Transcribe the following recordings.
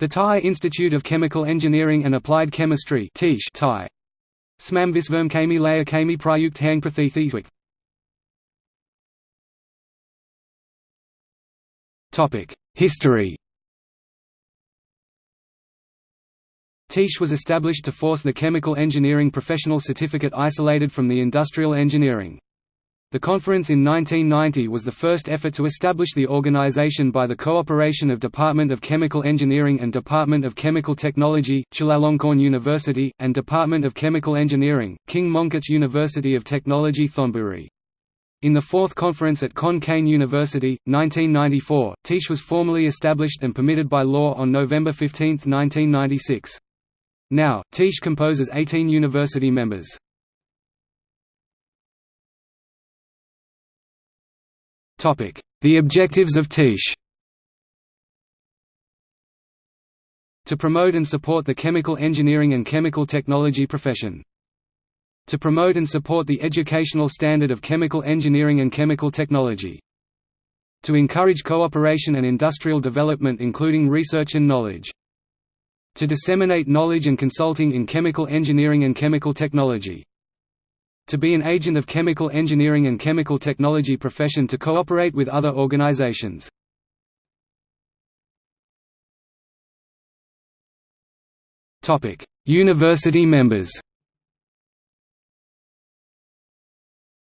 The Thai Institute of Chemical Engineering and Applied Chemistry Thai. Smam Visverm Kami Laya Kami Prayukt Hang Prathithitwik History TICE was established to force the chemical engineering professional certificate isolated from the industrial engineering. The conference in 1990 was the first effort to establish the organization by the cooperation of Department of Chemical Engineering and Department of Chemical Technology, Chulalongkorn University, and Department of Chemical Engineering, King Mongkut's University of Technology Thonburi. In the fourth conference at Khon Kaen University, 1994, TICE was formally established and permitted by law on November 15, 1996. Now, TICE composes 18 university members. The objectives of TICE To promote and support the chemical engineering and chemical technology profession. To promote and support the educational standard of chemical engineering and chemical technology. To encourage cooperation and industrial development including research and knowledge. To disseminate knowledge and consulting in chemical engineering and chemical technology to be an agent of chemical engineering and chemical technology profession to cooperate with other organizations. University members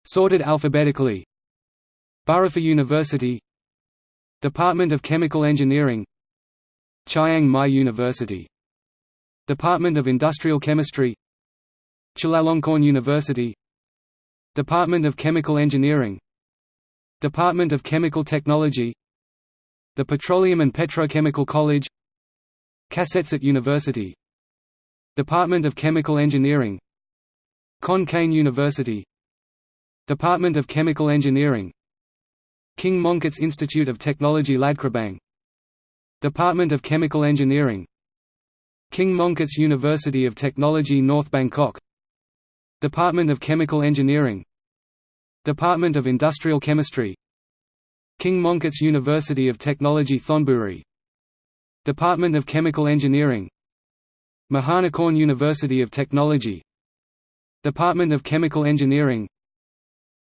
Sorted alphabetically Burapha University Department of Chemical Engineering Chiang Mai University Department of Industrial Chemistry Chulalongkorn University Department of Chemical Engineering. Department of Chemical Technology. The Petroleum and Petrochemical College. Kasetsart University. Department of Chemical Engineering. Khon Kaen University. Department of Chemical Engineering. King Mongkut's Institute of Technology Ladkrabang Department of Chemical Engineering. King Mongkut's University of Technology North Bangkok Department of Chemical Engineering. Department of Industrial Chemistry. King Mongkut's University of Technology Thonburi. Department of Chemical Engineering. Mahanakorn University of Technology. Department of Chemical Engineering.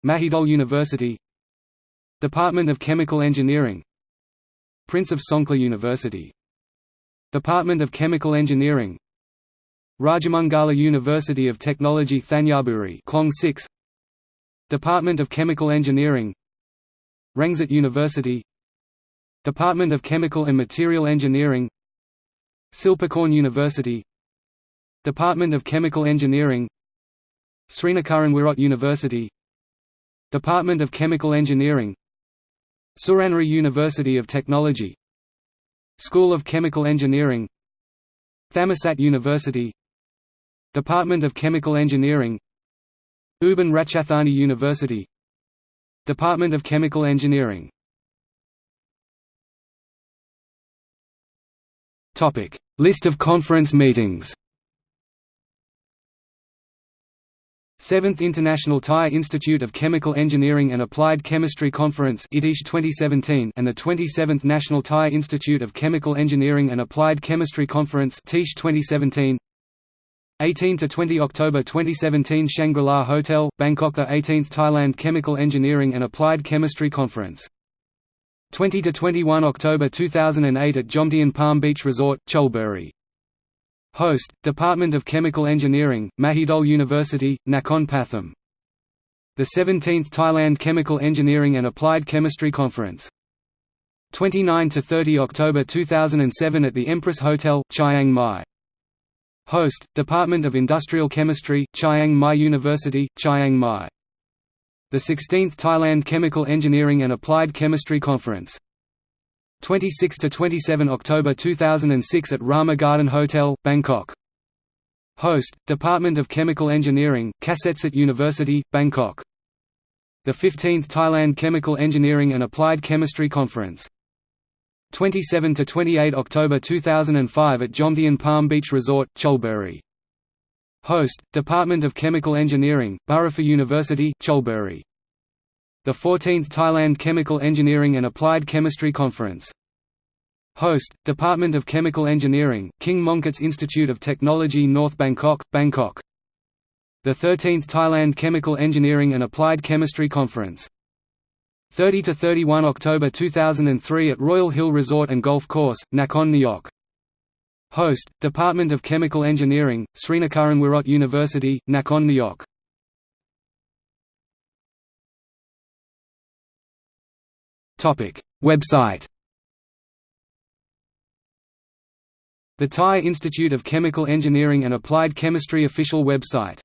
Mahidol University. Department of Chemical Engineering. Prince of Songkhla University. Department of Chemical Engineering Rajamangala University of Technology Thanyaburi Klong 6 Department of Chemical Engineering Rangsit University. Department of Chemical and Material Engineering Silpakorn University. Department of Chemical Engineering Srinacaran University. Department of Chemical Engineering Suranaree University of Technology. School of Chemical Engineering Thammasat University Department of Chemical Engineering Ubon Ratchathani University. Department of Chemical Engineering. List of conference meetings. 7th International Thai Institute of Chemical Engineering and Applied Chemistry Conference 2017 and the 27th National Thai Institute of Chemical Engineering and Applied Chemistry Conference 2017 18 to 20 October 2017 Shangri-La Hotel, Bangkok the 18th Thailand Chemical Engineering and Applied Chemistry Conference 20 to 21 October 2008 at Jomtien Palm Beach Resort, Chonburi. Host, Department of Chemical Engineering, Mahidol University, Nakhon Pathom. The 17th Thailand Chemical Engineering and Applied Chemistry Conference 29 to 30 October 2007 at the Empress Hotel, Chiang Mai. Host, Department of Industrial Chemistry, Chiang Mai University, Chiang Mai. The 16th Thailand Chemical Engineering and Applied Chemistry Conference 26 to 27 October 2006 at Rama Garden Hotel, Bangkok. Host, Department of Chemical Engineering, Kasetsart University, Bangkok. The 15th Thailand Chemical Engineering and Applied Chemistry Conference 27 to 28 October 2005 at Jomtien Palm Beach Resort, Chonburi. Host, Department of Chemical Engineering, Burapha University, Chonburi. The 14th Thailand Chemical Engineering and Applied Chemistry Conference Host, Department of Chemical Engineering, King Mongkut's Institute of Technology North Bangkok, Bangkok. The 13th Thailand Chemical Engineering and Applied Chemistry Conference. 30–31 October 2003 at Royal Hill Resort and Golf Course, Nakhon Nayok. Host, Department of Chemical Engineering, Srinacaran University, Nakhon Nayok. Website The Thai Institute of Chemical Engineering and Applied Chemistry official website